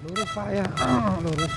lurus pak ya. Ah, lurus.